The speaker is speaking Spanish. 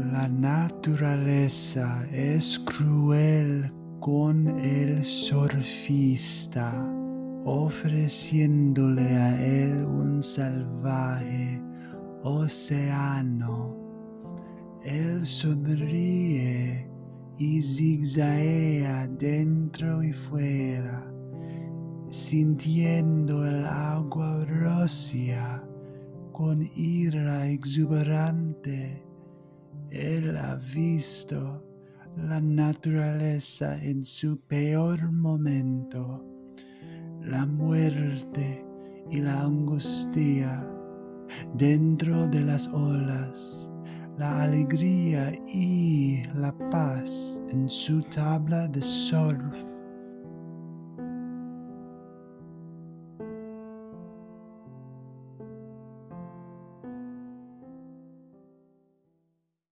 La naturaleza es cruel con el surfista, ofreciéndole a él un salvaje océano. Él sonríe y zigzaguea dentro y fuera, sintiendo el agua rocia con ira exuberante. Él ha visto la naturaleza en su peor momento, la muerte y la angustia dentro de las olas, la alegría y la paz en su tabla de surf